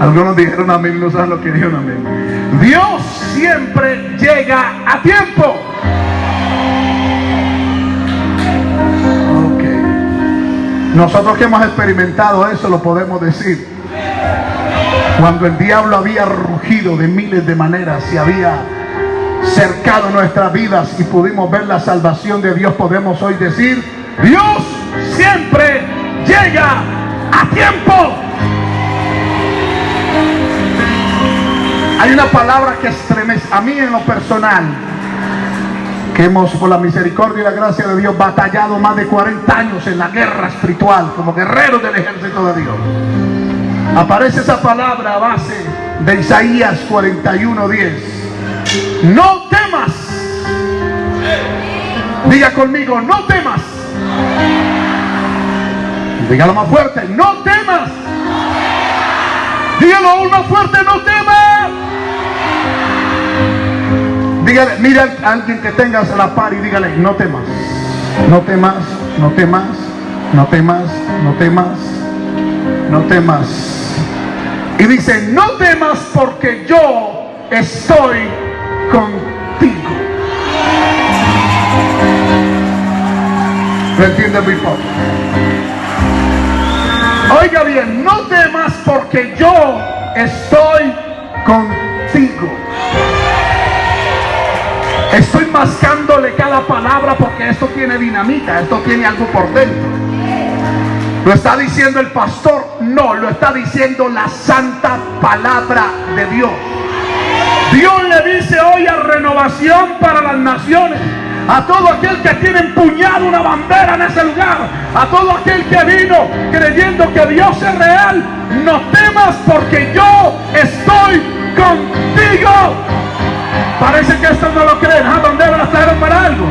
Algunos dijeron amén, no saben lo que dijeron amén. Dios siempre llega a tiempo. Ok. Nosotros que hemos experimentado eso lo podemos decir. Cuando el diablo había rugido de miles de maneras y había cercado nuestras vidas y pudimos ver la salvación de Dios, podemos hoy decir, Dios siempre llega a tiempo. Hay una palabra que estremece a mí en lo personal, que hemos por la misericordia y la gracia de Dios batallado más de 40 años en la guerra espiritual como guerreros del ejército de Dios. Aparece esa palabra a base de Isaías 41:10. No temas. Diga conmigo, no temas. Dígalo más fuerte, no temas. Dígalo aún más fuerte, no temas. Dígale, mira a alguien que tengas a la par y dígale, no temas. No temas, no temas, no temas, no temas, no temas. Y dice, no temas porque yo estoy contigo. ¿Lo entiende mi padre? Oiga bien, no temas porque yo estoy contigo. Estoy mascándole cada palabra porque esto tiene dinamita, esto tiene algo por dentro. ¿Lo está diciendo el pastor? No, lo está diciendo la santa palabra de Dios. Dios le dice hoy a renovación para las naciones, a todo aquel que tiene empuñado una bandera en ese lugar, a todo aquel que vino creyendo que Dios es real, no temas porque yo estoy contigo. Parece que esto no lo creen. ¿Ah, bandera las trajeron para algo?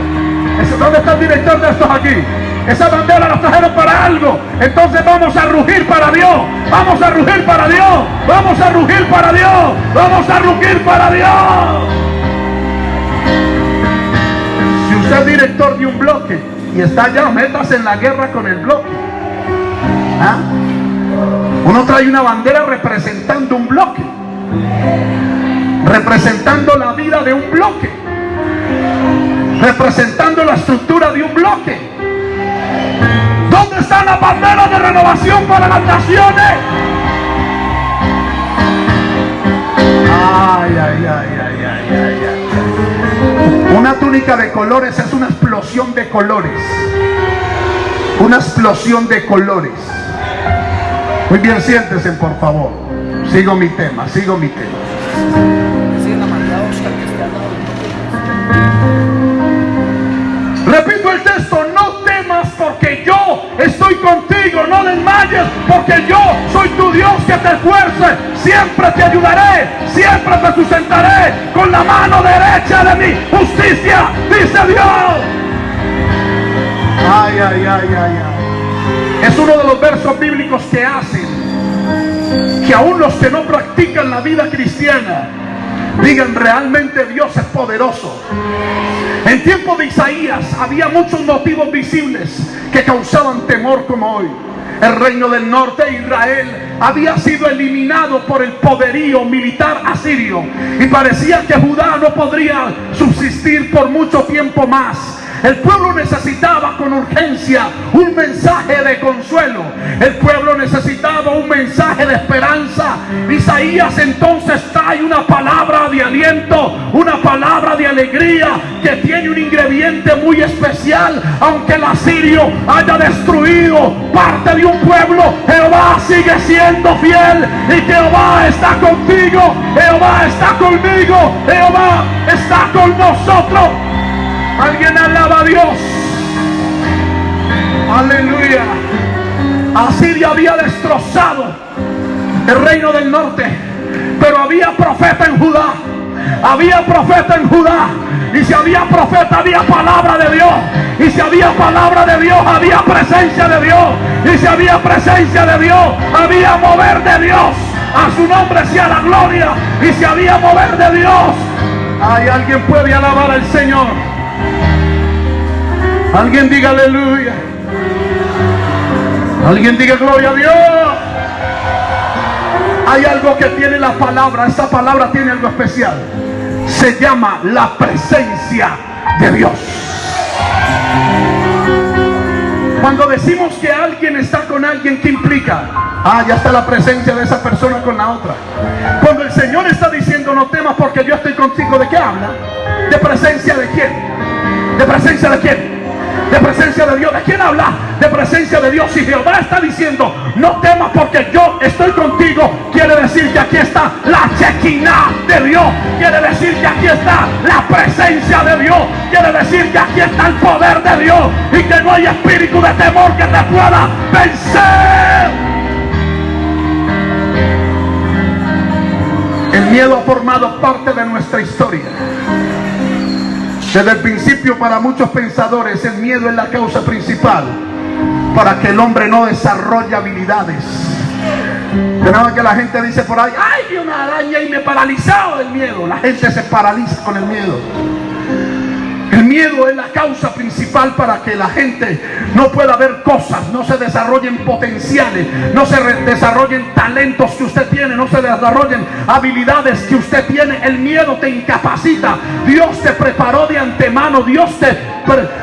¿Dónde está el director de estos aquí? Esa bandera la trajeron para algo. Entonces vamos a rugir para Dios. Vamos a rugir para Dios. Vamos a rugir para Dios. Vamos a rugir para Dios. Si usted es director de un bloque y está allá, metas en la guerra con el bloque. ¿Ah? Uno trae una bandera representando un bloque. Representando la vida de un bloque. Representando la estructura de un bloque. ¿Dónde están las banderas de renovación para las naciones? Ay, ay, ay, ay, ay, ay, ay. Una túnica de colores es una explosión de colores. Una explosión de colores. Muy bien, siéntese por favor. Sigo mi tema, sigo mi tema. El texto, no temas porque yo estoy contigo, no desmayes porque yo soy tu Dios que te esfuerce, siempre te ayudaré, siempre te sustentaré con la mano derecha de mi justicia, dice Dios. Ay, ay, ay, ay, ay. Es uno de los versos bíblicos que hacen que aún los que no practican la vida cristiana digan realmente Dios es poderoso. En tiempo de Isaías había muchos motivos visibles que causaban temor como hoy. El reino del norte, Israel, había sido eliminado por el poderío militar asirio y parecía que Judá no podría subsistir por mucho tiempo más. El pueblo necesitaba con urgencia un mensaje de consuelo. El pueblo necesitaba un mensaje de esperanza. Isaías entonces trae una palabra de aliento, una palabra de alegría que tiene un ingrediente muy especial. Aunque el asirio haya destruido parte de un pueblo, Jehová sigue siendo fiel y Jehová está contigo. Jehová está conmigo. Jehová está con nosotros. Alguien alaba a Dios. Aleluya. Asiria había destrozado el reino del norte. Pero había profeta en Judá. Había profeta en Judá. Y si había profeta, había palabra de Dios. Y si había palabra de Dios, había presencia de Dios. Y si había presencia de Dios, había mover de Dios. A su nombre sea la gloria. Y si había mover de Dios, hay alguien puede alabar al Señor. Alguien diga aleluya. Alguien diga gloria a Dios. Hay algo que tiene la palabra, esta palabra tiene algo especial. Se llama la presencia de Dios. Cuando decimos que alguien está con alguien, ¿qué implica? Ah, ya está la presencia de esa persona con la otra. Cuando el Señor está diciendo no temas porque yo estoy contigo, ¿de qué habla? ¿De presencia de quién? ¿De presencia de quién? De presencia de Dios. ¿De quién habla? De presencia de Dios. Y Jehová está diciendo, no temas porque yo estoy contigo. Quiere decir que aquí está la chequina de Dios. Quiere decir que aquí está la presencia de Dios. Quiere decir que aquí está el poder de Dios. Y que no hay espíritu de temor que te pueda vencer. El miedo ha formado parte de nuestra historia. Desde el principio para muchos pensadores el miedo es la causa principal para que el hombre no desarrolle habilidades. Tenemos que la gente dice por ahí, ay, vi una araña y me paralizado del miedo. La gente se paraliza con el miedo. Miedo es la causa principal para que la gente no pueda ver cosas, no se desarrollen potenciales, no se desarrollen talentos que usted tiene, no se desarrollen habilidades que usted tiene. El miedo te incapacita. Dios te preparó de antemano, Dios te,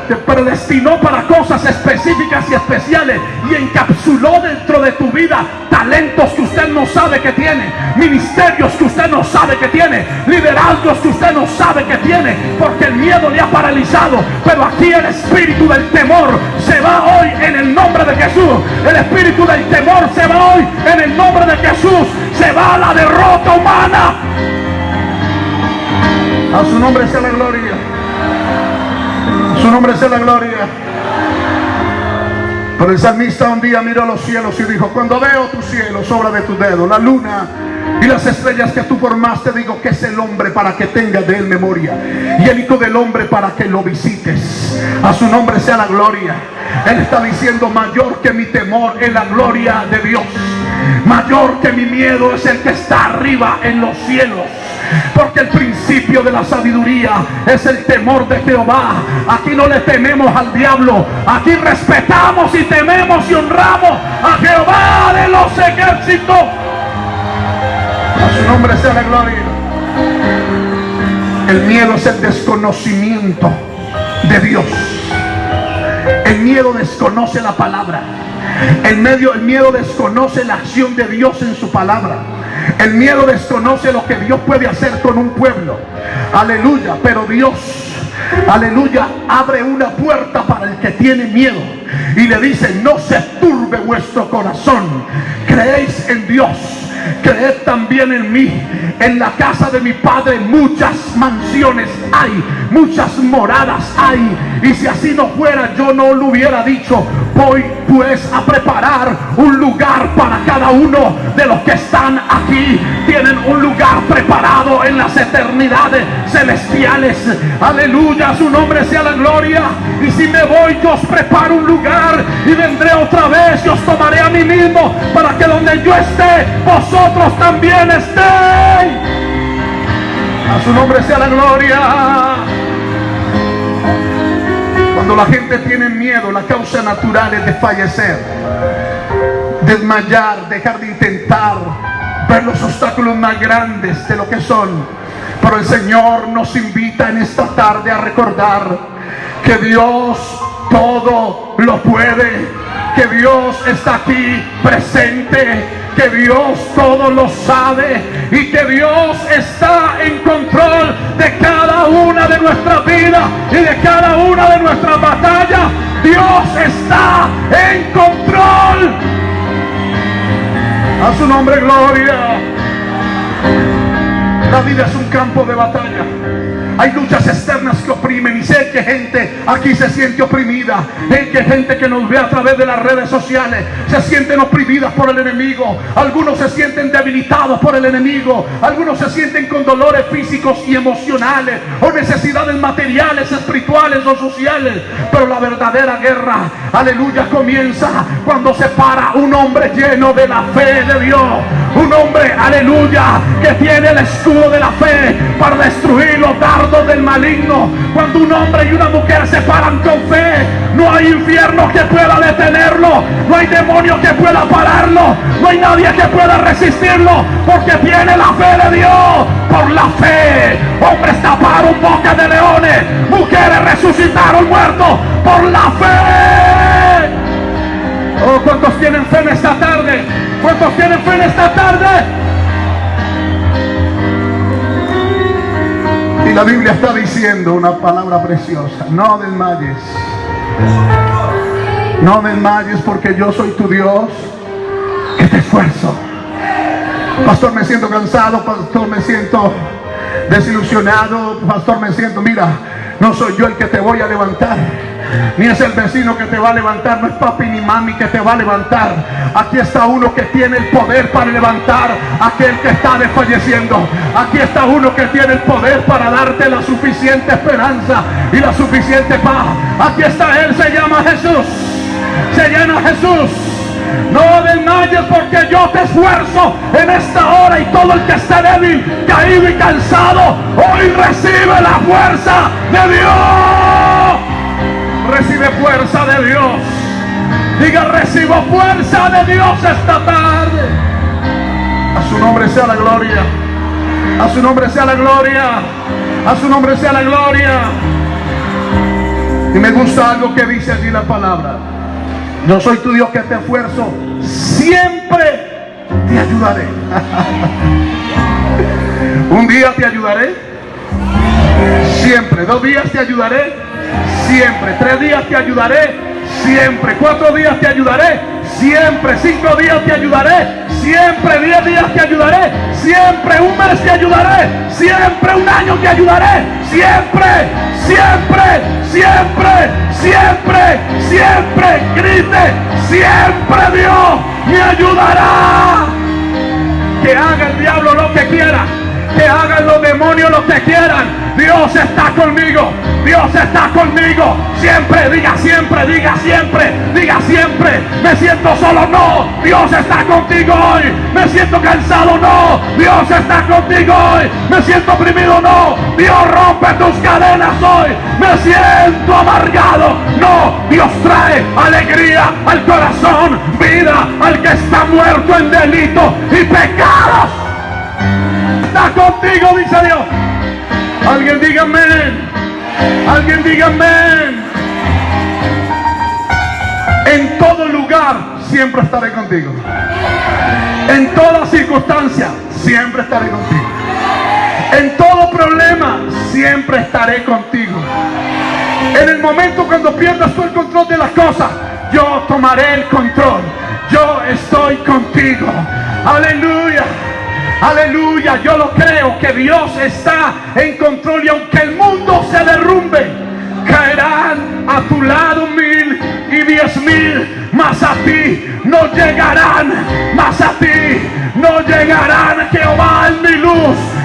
te predestinó para cosas específicas y especiales y encapsuló dentro de tu vida talentos que usted no sabe que tiene, ministerios que usted no sabe que tiene, liderazgos que usted no sabe que tiene, porque el miedo le ha paralizado. Pero aquí el espíritu del temor se va hoy en el nombre de Jesús. El espíritu del temor se va hoy en el nombre de Jesús. Se va la derrota humana. A su nombre sea la gloria. A su nombre sea la gloria. Pero el salmista un día miró a los cielos y dijo, cuando veo tu cielo, sobra de tu dedo, la luna y las estrellas que tú formaste, digo que es el hombre para que tenga de él memoria. Y el Hijo del Hombre para que lo visites. A su nombre sea la gloria. Él está diciendo, mayor que mi temor es la gloria de Dios. Mayor que mi miedo es el que está arriba en los cielos. Porque el principio de la sabiduría es el temor de Jehová. Aquí no le tememos al diablo. Aquí respetamos y tememos y honramos a Jehová de los ejércitos. A su nombre sea la gloria. El miedo es el desconocimiento de Dios. El miedo desconoce la palabra. El, medio, el miedo desconoce la acción de Dios en su palabra. El miedo desconoce lo que Dios puede hacer con un pueblo. Aleluya. Pero Dios, aleluya, abre una puerta para el que tiene miedo. Y le dice, no se turbe vuestro corazón. Creéis en Dios creed también en mí. En la casa de mi padre muchas mansiones hay, muchas moradas hay. Y si así no fuera, yo no lo hubiera dicho. Voy pues a preparar un lugar para cada uno de los que están aquí. Tienen un lugar preparado en las eternidades celestiales. Aleluya, su nombre sea la gloria. Y si me voy, yo os preparo un lugar y vendré otra vez y os tomaré a mí mismo para que donde yo esté, vosotros también estéis. A su nombre sea la gloria. Cuando la gente tiene miedo, la causa natural es desfallecer, desmayar, dejar de intentar, ver los obstáculos más grandes de lo que son. Pero el Señor nos invita en esta tarde a recordar que Dios todo lo puede, que Dios está aquí presente, que Dios todo lo sabe y que Dios está en control de cada una de nuestras vidas y de cada una de nuestras batallas. Dios está en control. A su nombre, gloria. La vida es un campo de batalla. Hay luchas externas que oprimen y sé que gente aquí se siente oprimida. Hay que gente que nos ve a través de las redes sociales se sienten oprimidas por el enemigo. Algunos se sienten debilitados por el enemigo. Algunos se sienten con dolores físicos y emocionales o necesidades materiales, espirituales o sociales. Pero la verdadera guerra, aleluya, comienza cuando se para un hombre lleno de la fe de Dios Un hombre, aleluya, que tiene el escudo de la fe para destruir los dardos del maligno. Cuando un hombre y una mujer se paran con fe, no hay infierno que pueda detenerlo. No hay demonio que pueda pararlo. No hay nadie que pueda resistirlo. Porque tiene la fe de Dios. Por la fe. Hombres taparon boca de leones. Mujeres resucitaron muertos. Por la fe. Oh, ¿cuántos tienen fe en esta tarde? ¿Cuántos tienen fe en esta tarde? Y la Biblia está diciendo una palabra preciosa. No desmayes. No desmayes porque yo soy tu Dios que te esfuerzo. Pastor, me siento cansado. Pastor, me siento desilusionado. Pastor, me siento, mira, no soy yo el que te voy a levantar. Ni es el vecino que te va a levantar, no es papi ni mami que te va a levantar. Aquí está uno que tiene el poder para levantar a aquel que está desfalleciendo. Aquí está uno que tiene el poder para darte la suficiente esperanza y la suficiente paz. Aquí está Él, se llama Jesús. Se llama Jesús. No desmayes porque yo te esfuerzo en esta hora y todo el que esté débil, caído y cansado, hoy recibe la fuerza de Dios. Recibe fuerza de Dios. Diga, recibo fuerza de Dios esta tarde. A su nombre sea la gloria. A su nombre sea la gloria. A su nombre sea la gloria. Y me gusta algo que dice allí la palabra. Yo soy tu Dios que te esfuerzo. Siempre te ayudaré. Un día te ayudaré. Siempre. Dos días te ayudaré. Siempre. Tres días te ayudaré. Siempre. Cuatro días te ayudaré. Siempre. Cinco días te ayudaré. Siempre. Diez días te ayudaré. Siempre. Un mes te ayudaré. Siempre. Un año te ayudaré. Siempre. Siempre. Siempre. Siempre. Siempre. Grite. Siempre Dios me ayudará. Que haga el diablo lo que quiera. Que hagan los demonios lo que quieran. Dios está conmigo. Dios está conmigo. Siempre, diga siempre, diga siempre, diga siempre. Me siento solo, no. Dios está contigo hoy. Me siento cansado, no. Dios está contigo hoy. Me siento oprimido, no. Dios rompe tus cadenas hoy. Me siento amargado, no. Dios trae alegría al corazón, vida al que está muerto en delito y pecados. Contigo, dice Dios. Alguien diga amén. Alguien diga amén. En todo lugar siempre estaré contigo. En toda circunstancia siempre estaré contigo. En todo problema siempre estaré contigo. En el momento cuando pierdas tú el control de las cosas, yo tomaré el control. Yo estoy contigo. Aleluya. Aleluya, yo lo creo que Dios está en control y aunque el mundo se derrumbe, caerán a tu lado mil y diez mil, más a ti no llegarán, más a ti no llegarán. Jehová es mi luz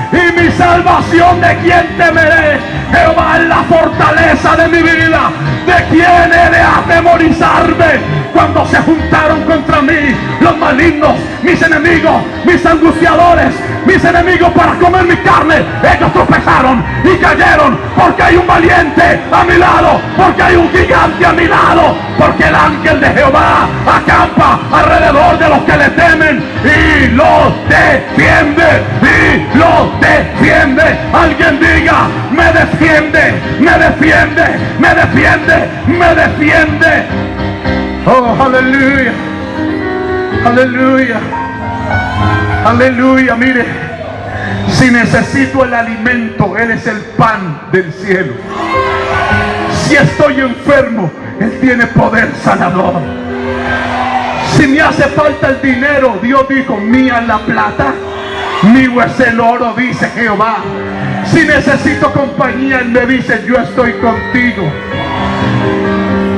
salvación, ¿de quien temeré? Jehová es la fortaleza de mi vida, ¿de quién he de atemorizarme? Cuando se juntaron contra mí los malignos, mis enemigos, mis angustiadores, mis enemigos para comer mi carne, ellos tropezaron y cayeron porque hay un valiente a mi lado, porque hay un gigante a mi lado, porque el ángel de Jehová acampa alrededor de los que le temen y los defiende, y los defiende. Alguien diga, me defiende, me defiende, me defiende, me defiende. Oh, aleluya. Aleluya. Aleluya. Mire, si necesito el alimento, Él es el pan del cielo. Si estoy enfermo, Él tiene poder sanador. Si me hace falta el dinero, Dios dijo, mía la plata, mío es el oro, dice Jehová. Si necesito compañía, Él me dice, yo estoy contigo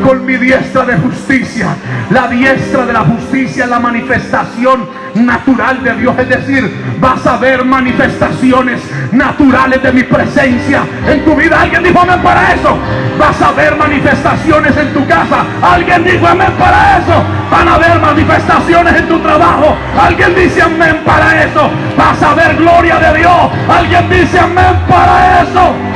con mi diestra de justicia. La diestra de la justicia la manifestación natural de Dios. Es decir, vas a ver manifestaciones naturales de mi presencia en tu vida. Alguien dijo amén para eso. Vas a ver manifestaciones en tu casa. Alguien dijo amén para eso. Van a haber manifestaciones en tu trabajo. Alguien dice amén para eso. Vas a ver gloria de Dios. Alguien dice amén para eso.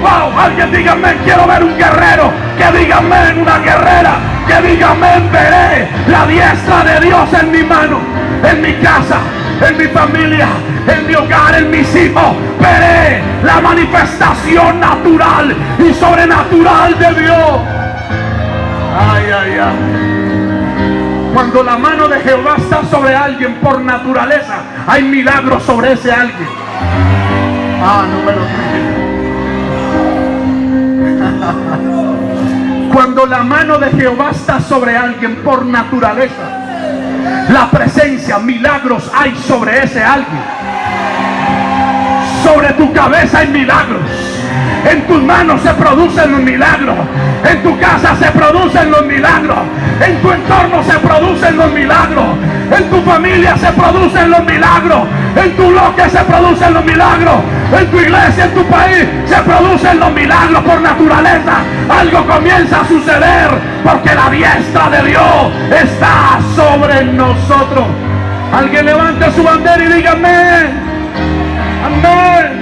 Wow, alguien diga amén. Quiero ver un guerrero. Que diga amén, una guerrera. Que diga amén, veré la diestra de Dios en mi mano, en mi casa, en mi familia, en mi hogar, en mis hijos. Veré la manifestación natural y sobrenatural de Dios. Ay, ay, ay. Cuando la mano de Jehová está sobre alguien por naturaleza, hay milagros sobre ese alguien. Ah, no me lo Cuando la mano de Jehová está sobre alguien por naturaleza, la presencia, milagros hay sobre ese alguien. Sobre tu cabeza hay milagros. En tus manos se producen los milagros. En tu casa se producen los milagros. En tu entorno se producen los milagros. En tu familia se producen los milagros. En tu bloque se producen los milagros. En tu iglesia, en tu país se producen los milagros por naturaleza. Algo comienza a suceder porque la diestra de Dios está sobre nosotros. Alguien levante su bandera y. Amén. Amén.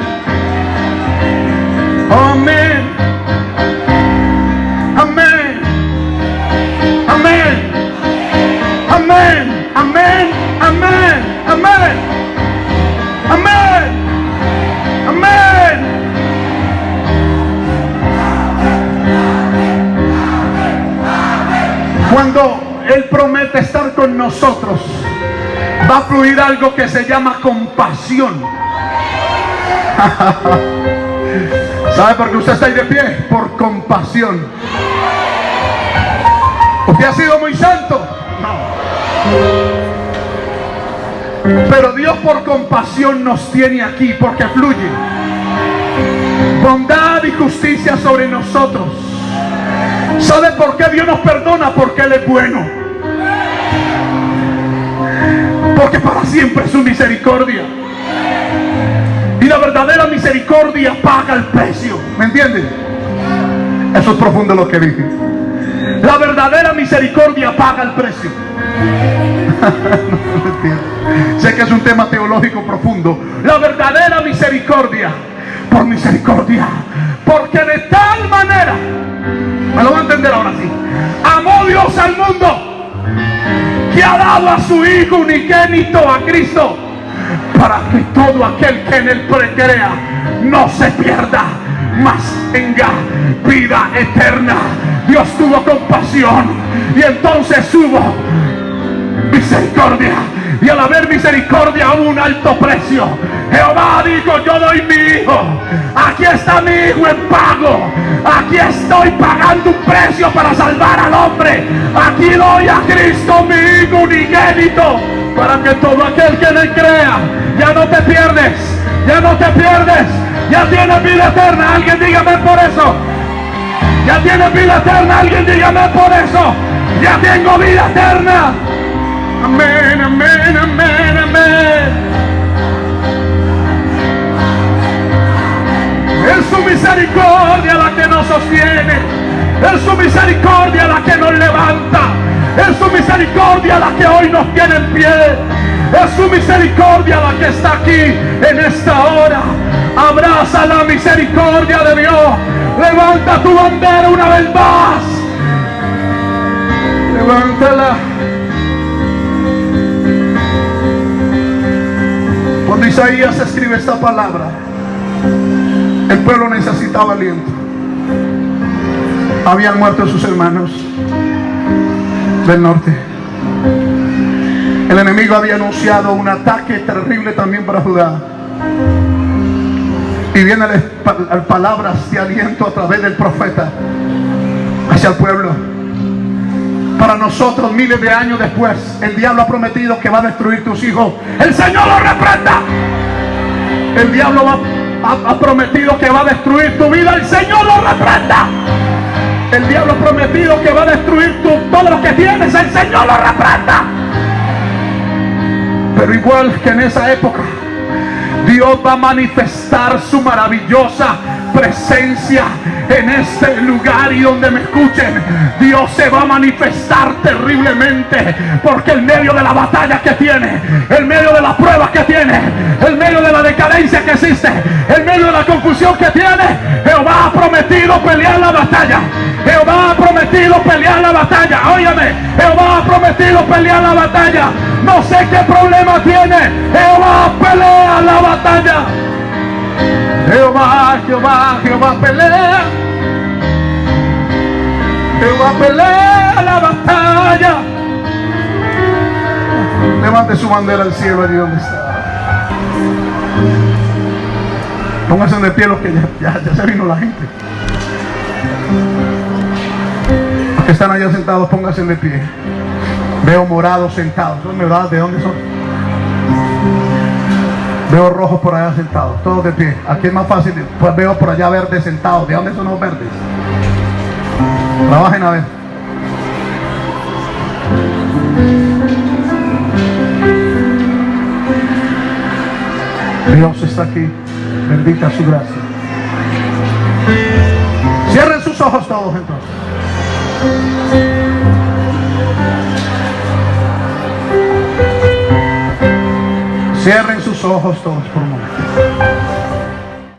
Amén. Amén. Amén. Amén. Amén. Cuando Él promete estar con nosotros, va a fluir algo que se llama compasión. ¿Sabe por qué usted está ahí de pie? Por compasión. ¿Usted ha sido muy santo? No. Pero Dios por compasión nos tiene aquí porque fluye. Bondad y justicia sobre nosotros. ¿Sabe por qué Dios nos perdona? Porque Él es bueno. Porque para siempre es su misericordia. Y la verdadera misericordia paga el precio. ¿Me entienden? Eso es profundo lo que dije. La verdadera misericordia paga el precio. sé que es un tema teológico profundo. La verdadera misericordia, por misericordia, porque de tal manera, me lo voy a entender ahora sí, amó Dios al mundo que ha dado a su Hijo unigénito a Cristo para que todo aquel que en él crea no se pierda, mas tenga vida eterna. Dios tuvo compasión y entonces hubo misericordia. Y al haber misericordia hubo un alto precio. Jehová dijo, yo doy mi hijo. Aquí está mi hijo en pago. Aquí estoy pagando un precio para salvar al hombre. Aquí doy a Cristo mi hijo unigénito. Para que todo aquel que le crea, ya no te pierdes. Ya no te pierdes. Ya tienes vida eterna. Alguien dígame por eso. Ya tienes vida eterna. Alguien dígame por eso. Ya tengo vida eterna. Amén, amén, amén, amén. Es su misericordia la que nos sostiene. Es su misericordia la que nos levanta. Es su misericordia la que hoy nos tiene en pie. Es su misericordia la que está aquí en esta hora. Abraza la misericordia de Dios. Levanta tu bandera una vez más. Levántala. Isaías escribe esta palabra, el pueblo necesitaba aliento. Habían muerto sus hermanos del norte. El enemigo había anunciado un ataque terrible también para Judá. Y vienen palabras de aliento a través del profeta hacia el pueblo. Para nosotros, miles de años después, el diablo ha prometido que va a destruir tus hijos. El Señor lo reprenda. El diablo ha, ha prometido que va a destruir tu vida. El Señor lo reprenda. El diablo ha prometido que va a destruir tu, todo lo que tienes. El Señor lo reprenda. Pero igual que en esa época, Dios va a manifestar su maravillosa presencia en este lugar y donde me escuchen, Dios se va a manifestar terriblemente porque en medio de la batalla que tiene, en medio de las pruebas que tiene, en medio de la decadencia que existe, en medio de la confusión que tiene, Jehová ha prometido pelear la batalla. Jehová ha prometido pelear la batalla. Óyame, Jehová ha prometido pelear la batalla. No sé qué problema tiene. Jehová pelea la batalla. Jehová, Jehová, Jehová pelea. Jehová pelea la batalla. Levante su bandera al cielo allí donde está. Pónganse de pie los que ya, ya, ya se vino la gente. Los que están allá sentados, pónganse de pie. Veo morados sentados. ¿De dónde son? Veo rojos por allá sentados, todos de pie. Aquí es más fácil, pues veo por allá verdes sentados. ¿De dónde son los verdes? Trabajen a ver. Dios está aquí. Bendita su gracia. Cierren sus ojos todos entonces. Cierren só arrastar os pulmões.